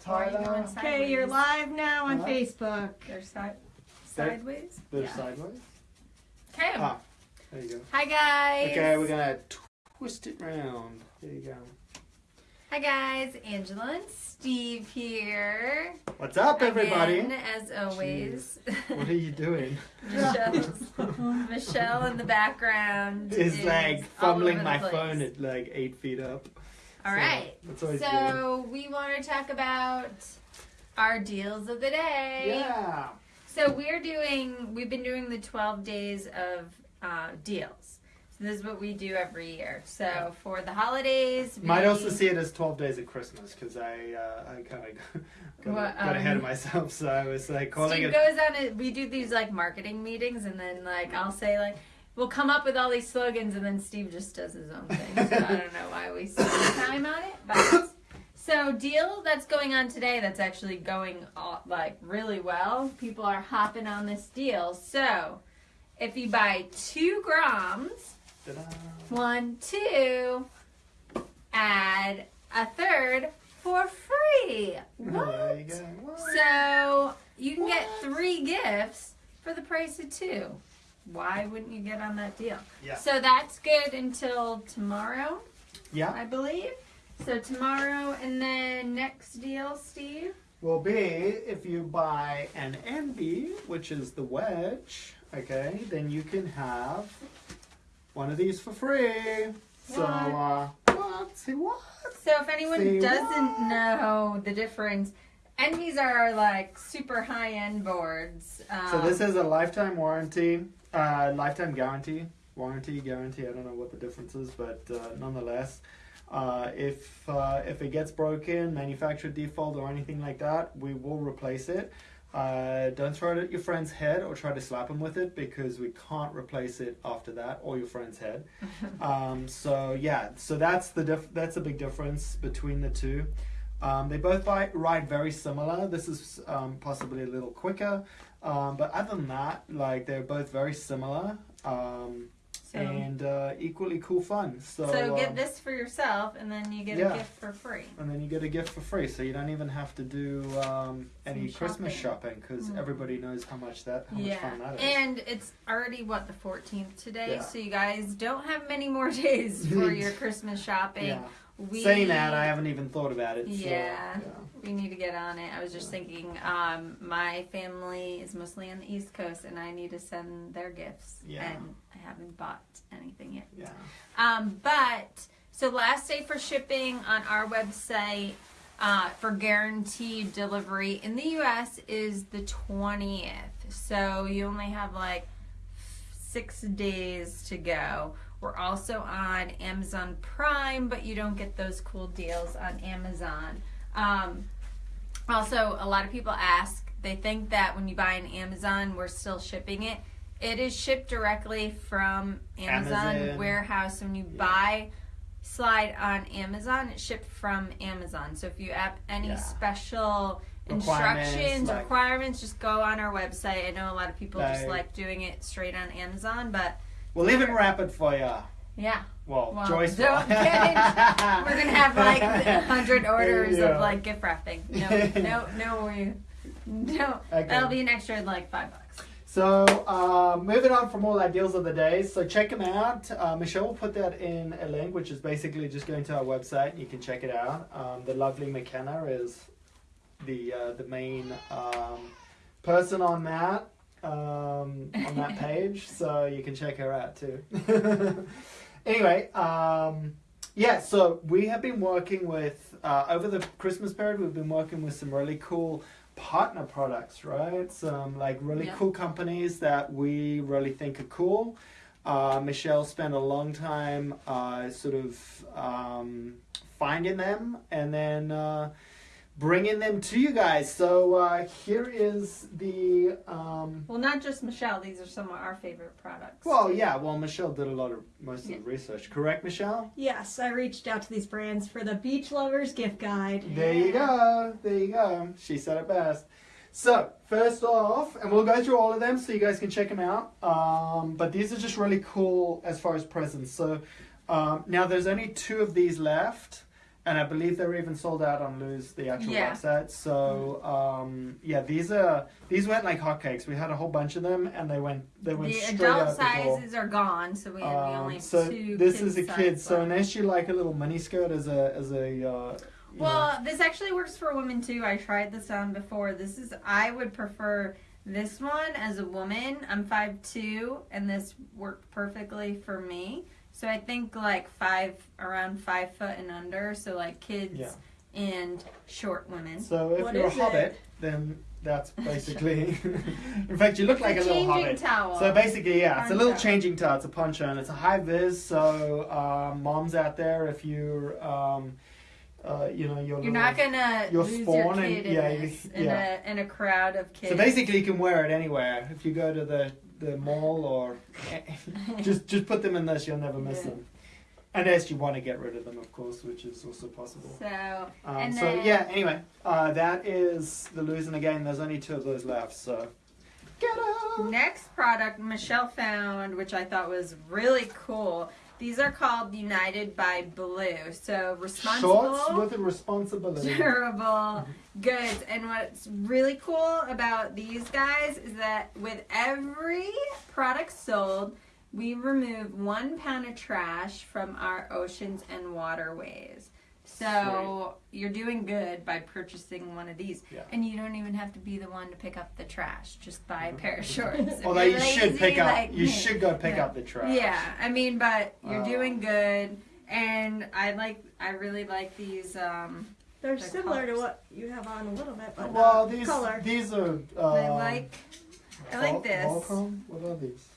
Tyler. Okay, you're live now on Huh? Facebook. They're si- sideways. They're Yeah. sideways. Okay. Ah, there you go. Hi guys. Okay, we're gonna twist it round. There you go. Hi guys, Angela and Steve here. What's up, everybody? Again, as always. What are you doing? Michelle's, Michelle in the background Is like all fumbling the my place. phone at like eight feet up. All So, right. Good. So we want to talk about our deals of the day. Yeah. So we're doing. We've been doing the twelve days of uh, deals. So this is what we do every year. So for the holidays, we, Might also see it as 12 days of Christmas because I uh, I kind of got, What, got ahead of um, myself. So I was like calling Steve it. goes on it. We do these like marketing meetings, and then like I'll say like we'll come up with all these slogans, and then Steve just does his own thing. So I don't know why we spend time on it, but so deal that's going on today. That's actually going all, like really well. People are hopping on this deal. So if you buy two grams, one two, add a third for free. Oh, what? You go. What? So you can get three gifts for the price of two. Why wouldn't you get on that deal? Yeah. So that's good until tomorrow, Yeah. I believe. So tomorrow and then next deal, Steve. will be if you buy an Envy, which is the wedge, okay, then you can have one of these for free. So, uh, what? Say what? So if anyone Say doesn't what? know the difference, Envies are like super high end boards. Um, So this is a lifetime warranty, uh, lifetime guarantee, warranty, guarantee. I don't know what the difference is, but uh, nonetheless, uh, if uh, if it gets broken, manufacturer default or anything like that, we will replace it. Uh, don't throw it at your friend's head or try to slap him with it because we can't replace it after that or your friend's head. um, so yeah, so that's the diff- that's a big difference between the two. Um, they both buy, ride very similar. This is um, possibly a little quicker, um, but other than that, like they're both very similar um, so, and uh, equally cool fun. So, so get um, this for yourself, and then you get yeah. a gift for free. and then you get a gift for free, so you don't even have to do um, any Some Christmas shopping. shopping because Mm. everybody knows how much that how much fun that is. and it's already what the 14th today, Yeah. so you guys don't have many more days for your Christmas shopping. Yeah. We, Saying that, I haven't even thought about it. so, Yeah. we need to get on it. I was just thinking, um, my family is mostly on the East Coast, and I need to send their gifts, Yeah. and I haven't bought anything yet. yeah. Um, but so last day for shipping on our website uh, for guaranteed delivery in the U.S. is the twentieth. So you only have like six days to go. We're also on Amazon Prime, but you don't get those cool deals on Amazon. Um, also, a lot of people ask, they think that when you buy on Amazon, we're still shipping it. It is shipped directly from Amazon, Amazon. warehouse. When you Yeah. buy Slyde on Amazon, it's shipped from Amazon. So if you have any Yeah. special Requirements, instructions, like- requirements, just go on our website. I know a lot of people just Like- like doing it straight on Amazon, but We'll even wrap it for you. yeah, Well, Well, Joyce. don't get we're gonna have like a hundred orders Yeah. of like gift wrapping. No, no, no, we, no. Okay. That'll be an extra like five bucks. So, uh, moving on from all our deals of the day, so check them out. Uh, Michelle will put that in a link, which is basically just going to our website. You can check it out. Um, the lovely McKenna is the uh, the main um, person on that um, on that page, so you can check her out too. anyway, um, yeah. So we have been working with uh, over the Christmas period. We've been working with some really cool partner products, right? Some like really Yeah. cool companies that we really think are cool. Uh, Michelle spent a long time uh, sort of um, finding them and then uh, bringing them to you guys. So uh, here is the. Um, Well, not just Michelle. These are some of our favorite products. well, yeah. Well, Michelle did a lot of most of Yeah. the research. Correct, Michelle? Yes, I reached out to these brands for the Beach Lovers gift guide. There you go. There you go. She said it best. So, first off, and we'll go through all of them so you guys can check them out. Um, but these are just really cool as far as presents. So, um, now there's only two of these left. And I believe they're even sold out on Lose the actual Yeah. website. So um, yeah, these are these went like hotcakes. We had a whole bunch of them, and they went they went The straight adult out the sizes are gone, so we, we Um, only have so two. this is a kid. So left. unless you like a little mini skirt as a as a uh, Well, this actually works for women too. I tried this on before. This is I would prefer this one as a woman. I'm 5'2", and this worked perfectly for me. So I think like five around five foot and under. So like kids Yeah. and short women. so if What you're a is hobbit, it? then that's basically. in fact, you look like a It's little changing hobbit. towel. So basically, yeah, it's a little Poncho. changing towel. It's a poncho, and it's a high vis. So um, moms out there, if you're, um, uh, you know, you're, You're not gonna You're lose your spawn and- kid in yeah, you- this in yeah. a in a crowd of kids. So basically, you can wear it anywhere. If you go to the the mall or just just put them in this, you'll never miss Yeah. them. Unless you want to get rid of them, of course, which is also possible. so Um, and so yeah. Anyway, uh, that is the losing again. There's only two of those left. So get out. Next product Michelle found, which I thought was really cool. These are called United by Blue. So responsible, Shorts with a responsibility. durable goods. And what's really cool about these guys is that with every product sold, we remove one pound of trash from our oceans and waterways. So you're doing good by purchasing one of these. Yeah. And you don't even have to be the one to pick up the trash. Just buy a pair of shorts. If Although you're you should pick up, like you should go pick Yeah. up the trash. Yeah, I mean, but you're Uh, doing good, and I like, I really like these. Um, They're The similar to what you have on a little bit, but Well, not these color. these are. Uh, I like, I like Vol- this. Volcom? What are these?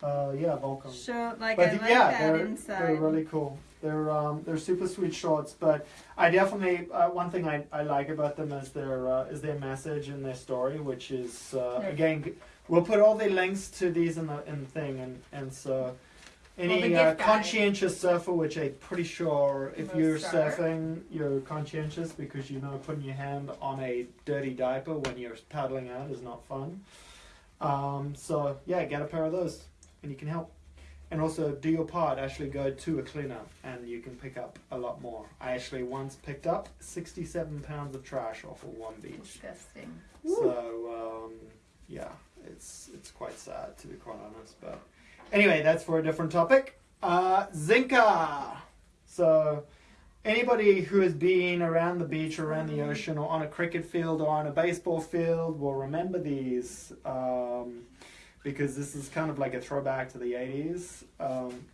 Uh, yeah, Volcom. Show like But I the- like yeah, that they're, inside. they're really cool. They're um, they're super sweet shorts, but I definitely uh, one thing I, I like about them is their uh, is their message and their story, which is uh, again we'll put all the links to these in the in the thing, and and so any the uh, conscientious surfer, which I'm pretty sure if Most you're surfing, you're conscientious because you know putting your hand on a dirty diaper when you're paddling out is not fun. Um, so yeah, get a pair of those, and you can help. And also do your part. Actually, go to a cleanup, and you can pick up a lot more. I actually once picked up 67 pounds of trash off of one beach. Disgusting. So um, yeah, it's it's quite sad to be quite honest. But anyway, that's for a different topic. Uh, Zinka. So anybody who has been around the beach, or around the ocean, or on a cricket field, or on a baseball field will remember these. Um, because this is kind of like a throwback to the 80s. Um,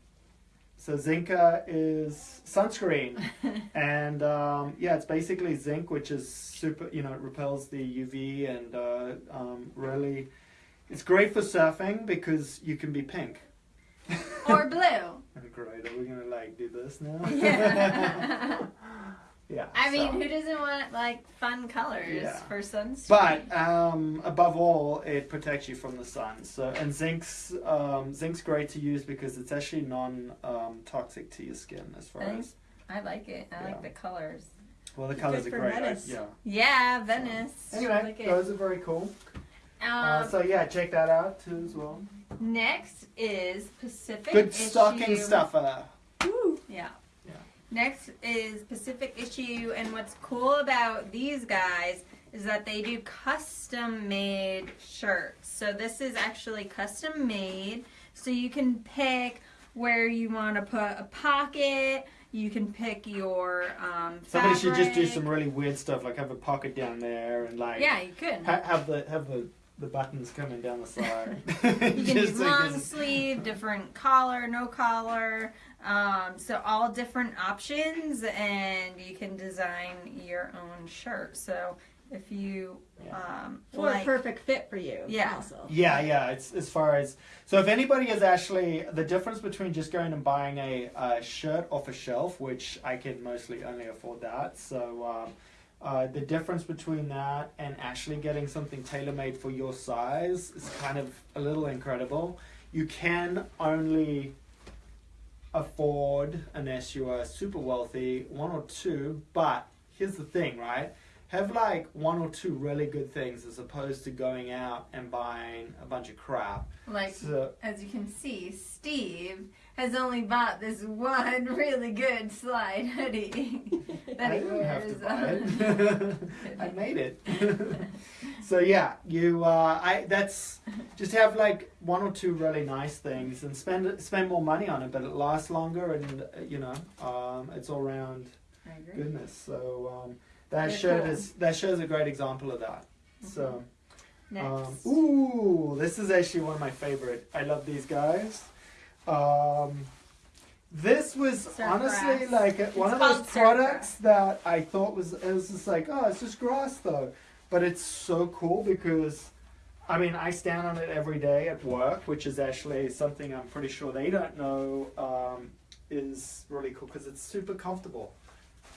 so Zinka is sunscreen, and um, yeah, it's basically zinc, which is super. You know, it repels the UV and uh, um, really, it's great for surfing because you can be pink. or blue. Great. Are we gonna like do this now? Yeah. yeah. I mean, who doesn't want like fun colors Yeah. for sunscreen? But um, above all, it protects you from the sun. So and zinc's um, zinc's great to use because it's actually non um, toxic to your skin as far Thanks. as I like it. I Yeah. like the colors. well the Good colors are great. I- Venice. yeah. Yeah, Venice. Anyway, Like those are very cool. Um, uh, so yeah, check that out too as well. next is Pacific Good stocking stuffer. Woo. Yeah. Yeah. Next is Pacific Issue, and what's cool about these guys is that they do custom made shirts. So this is actually custom made, so you can pick where you want to put a pocket. You can pick your um, Somebody should just do some really weird stuff, like have a pocket down there and like Yeah, you could. ha- have the have the, the buttons coming down the side. You can do long just- sleeve, different collar, no collar. Um, so all different options, and you can design your own shirt. So if you Yeah. um, Or a perfect fit for you. Yeah. Also. Yeah, yeah. It's as far as so. If anybody is actually the difference between just going and buying a, uh shirt off a shelf, which I can mostly only afford that. So um, uh, the difference between that and actually getting something tailor made for your size is kind of a little incredible. You can only afford unless you are super wealthy one or two. But here's the thing, right? have like one or two really good things as opposed to going out and buying a bunch of crap. Like So as you can see, Steve has only bought this one really good Slyde hoodie that I he didn't have to wears. I made it. so yeah, you uh, I that's just have like one or two really nice things and spend spend more money on it, but it lasts longer and uh, you know um, it's all around goodness. So um, that They're shirt cool. is that shows a great example of that. So. Next. Um, ooh, this is actually one of my favorite. I love these guys. Um, this was Surf honestly grass. like a- one of those products that I thought was it was just like oh it's just grass though, but it's so cool because I mean I stand on it every day at work, which is actually something I'm pretty sure they don't know um, is really cool because it's super comfortable.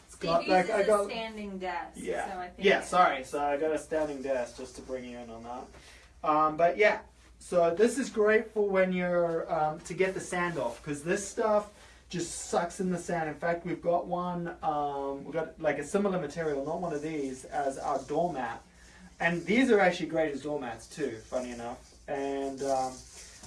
It's Steve got like I got a standing desk. yeah. So I think Yeah, sorry. So I got a standing desk just to bring you in on that. Um, but yeah, so this is great for when you're um, to get the sand off because this stuff just sucks in the sand. In fact, we've got one. Um, we've got like a similar material, not one of these, as our doormat, and these are actually great as doormats too. Funny enough, and. Um,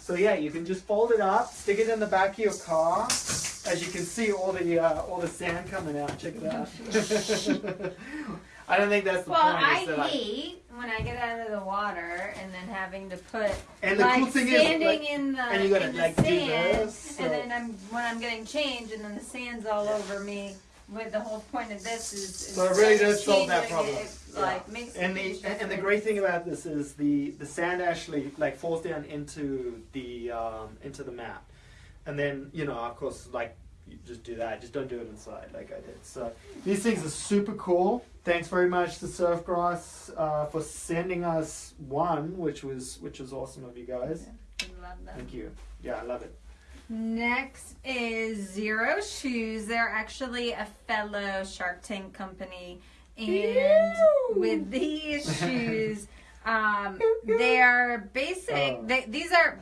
so yeah, you can just fold it up, stick it in the back of your car. As you can see, all the uh, all the sand coming out. Check it out. I don't think that's the Well, point. I is that I- hate when I get out of the water and then having to put and the like cool thing is, standing like, in the and you gotta, the like, do sand, this, so- and then I'm when I'm getting changed, and then the sand's all over me. With the whole point of this is, is So it really does solve that problem. It, Yeah. like makes and the huge and the great thing about this is the the sand actually like falls down into the um, into the mat, and then you know of course like you just do that. Just don't do it inside like I did. So these things are super cool. Thanks very much to Surfgrass uh, for sending us one, which was which was awesome of you guys. I love them. Thank you. Yeah, I love it. Next is Xero Shoes. They're actually a fellow Shark Tank company, and Ew. with these shoes, um, they are basic. Oh. They, these are.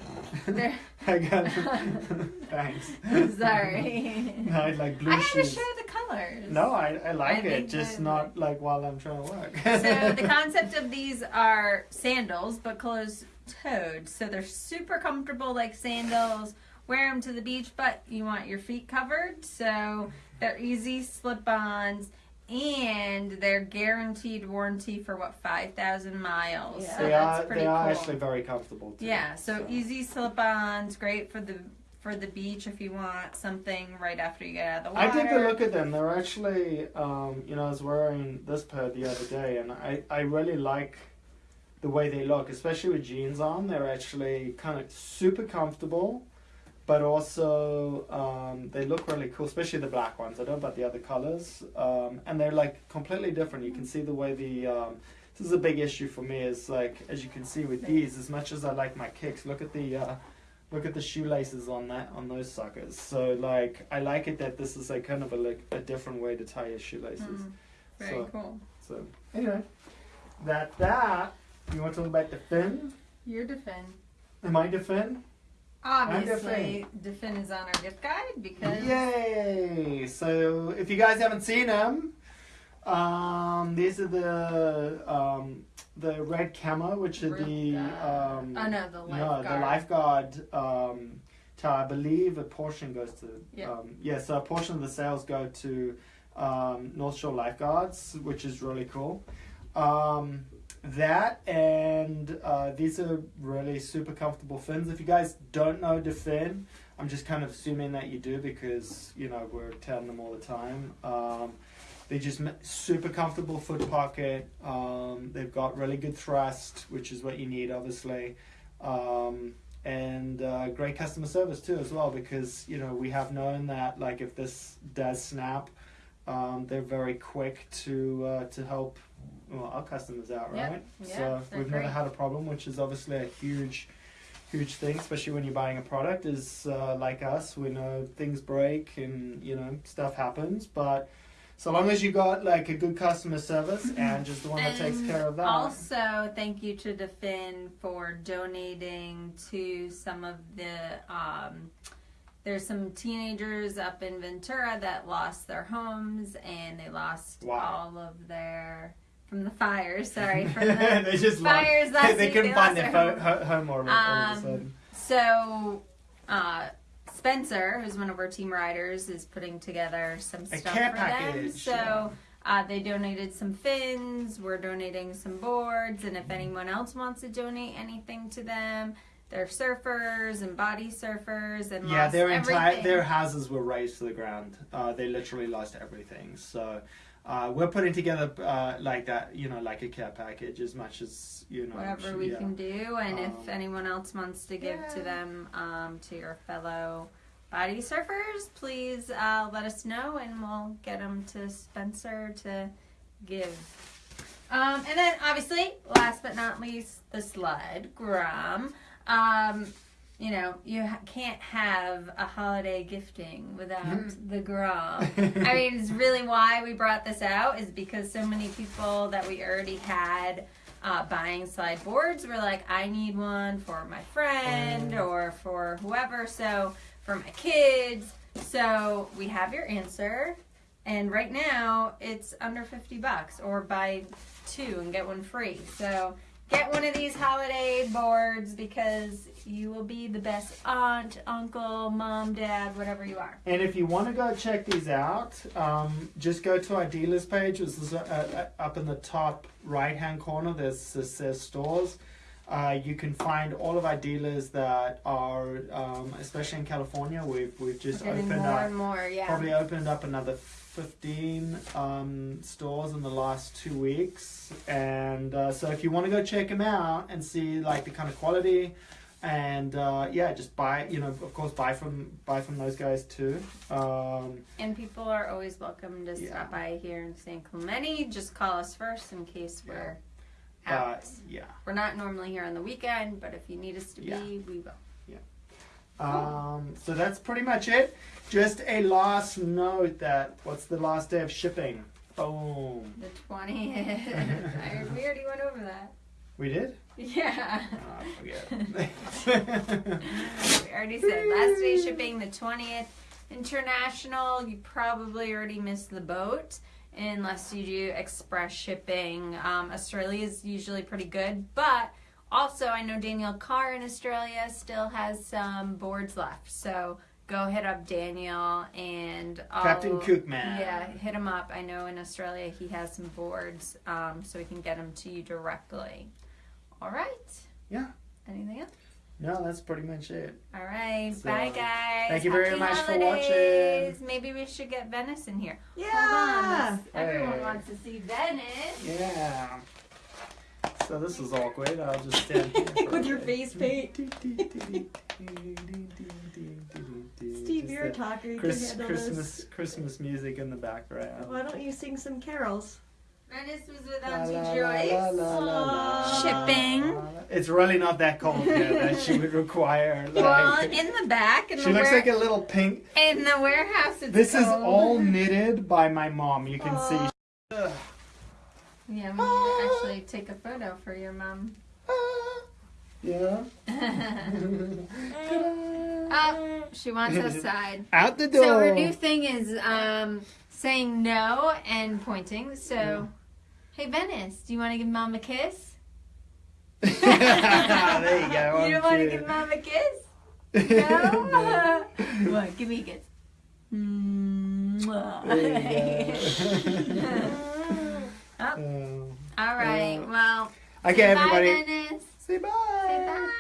I got thanks. sorry. No, I like blue I had to shoes. show the colors. No, I, I like I it, just that- not like while I'm trying to work. so the concept of these are sandals but closed toed so they're super comfortable like sandals wear them to the beach but you want your feet covered so they're easy slip-ons and they're guaranteed warranty for what 5000 miles Yeah. so they that's are pretty they are cool actually very comfortable. Too, yeah so, easy slip-ons great for the for the beach if you want something right after you get out of the water. I water did the look at them. They're actually, um, you know, I was wearing this pair the other day, and I, I really like the way they look, especially with jeans on. They're actually kind of super comfortable, but also um, they look really cool, especially the black ones. I don't know about the other colors, um, and they're like completely different. You can see the way the um, this is a big issue for me. Is like as you can see with these, as much as I like my kicks, look at the uh, look at the shoelaces on that on those suckers. So like I like it that this is like kind of a like a different way to tie your shoelaces. Mm, very So- cool So anyway, that that you want to talk about the fin? your defend Am I the fin? Obviously, Da Fin is on our gift guide because Yay! So if you guys haven't seen them, um, these are the um, the red camo, which are the um, oh no, the lifeguard. no lifeguard. the lifeguard um, tie. I believe a portion goes to Yeah. um, yeah. So a portion of the sales go to um, North Shore Lifeguards, which is really cool. Um, that and uh, these are really super comfortable fins. If you guys don't know Da Fin, I'm just kind of assuming that you do because you know we're telling them all the time. Um, they just super comfortable foot pocket. Um, they've got really good thrust, which is what you need, obviously, um, and uh, great customer service too, as well. Because you know we have known that like if this does snap, um, they're very quick to uh, to help well, our customers out, Yep. right? Yeah, so we've never had a problem, which is obviously a huge huge thing, especially when you're buying a product. Is uh, like us, we know things break and you know stuff happens, but so long as you got like a good customer service and just the one that takes care of that. Also, thank you to Da Fin for donating to some of the. Um, there's some teenagers up in Ventura that lost their homes and they lost Wow. all of their from the fires. Sorry, from the they just fires they, last they week. couldn't they find lost their their ho- ho- home all of a Um. So, uh, Spencer, who's one of our team riders, is putting together some stuff for package. them. So, uh, they donated some fins. We're donating some boards, and if anyone else wants to donate anything to them, they're surfers and body surfers and Yeah, lost their entire everything. their houses were razed to the ground. Uh, they literally lost everything. So uh, we're putting together uh, like that, you know, like a care package as much as you know. whatever we yeah. can do, and Um, if anyone else wants to give to them, um, to your fellow body surfers, please uh, let us know, and we'll get them to Spencer to give. Um, and then, obviously, last but not least, the sled, Grom. You know, you ha- can't have a holiday gifting without the Grom. I mean, it's really why we brought this out is because so many people that we already had uh, buying slide boards were like, I need one for my friend Oh. or for whoever. So for my kids. So we have your answer. And right now it's under 50 bucks or buy two and get one free. So get one of these holiday boards because you will be the best aunt, uncle, mom, dad, whatever you are. And if you want to go check these out, um, just go to our dealers page. This is uh, uh, up in the top right hand corner. There's says stores. Uh, you can find all of our dealers that are, um, especially in California. We've we've just Getting opened more up, and more, yeah. probably opened up another fifteen um, stores in the last two weeks. And uh, so if you want to go check them out and see like the kind of quality and uh, yeah, just buy. You know, of course, buy from buy from those guys too. Um, And people are always welcome to Yeah. stop by here in San Clemente. Just call us first in case we're uh, out. yeah. We're not normally here on the weekend, but if you need us to Yeah. be, we will. Um, so that's pretty much it. Just a last note that what's the last day of shipping? Boom. The 20th. We already went over that. We did. Yeah. Oh, I forget. we already said last day shipping the 20th. International, you probably already missed the boat unless you do express shipping. Um, Australia is usually pretty good, but also I know Daniel Carr in Australia still has some boards left. So go hit up Daniel and I'll, Captain Cookman. Yeah, hit him up. I know in Australia he has some boards, um, so we can get them to you directly. All right. Yeah. Anything else? No, that's pretty much it. All right. So, Bye, guys. thank you very Happy much for holidays. Maybe we should get Venice in here. Yeah. Hold on. let's- Everyone wants to see Venice. Yeah. So this is awkward. I'll just stand here With your face paint. Steve, Just you're a talker. You Chris, can handle Christmas this. Christmas music in the background. Why don't you sing some carols? Venice was La, without you, la, la, Joyce. la, la, Shipping. la, la. It's really not that cold here that she would require. Like, Well, in the back, in she the, looks ware- like a little pink. in the warehouse, it's This is all knitted by my mom. You can see. Ugh. Yeah, we need to actually take a photo for your mom. Ah. Yeah. oh, she wants outside. Out the door. So her new thing is um, saying no and pointing. So, hey Venice, do you want to give mom a kiss? there you go. you don't want to give mom a kiss? No. what? Give me a kiss. Oh, Oh. all right. Uh, Well, Okay, say everybody. Bye, Venice. Say bye. Say bye.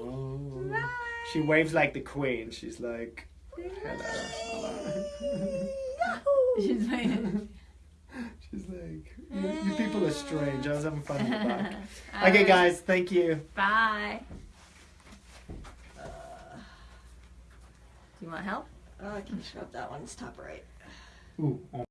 Oh. Bye. She waves like the queen. She's like, hello. She's waiting. She's like, you, you people are strange. I was having fun in the back. Okay, right. guys, thank you. Bye. Uh, do you want help? Oh, I can scrub that one. It's top right. Ooh, oh.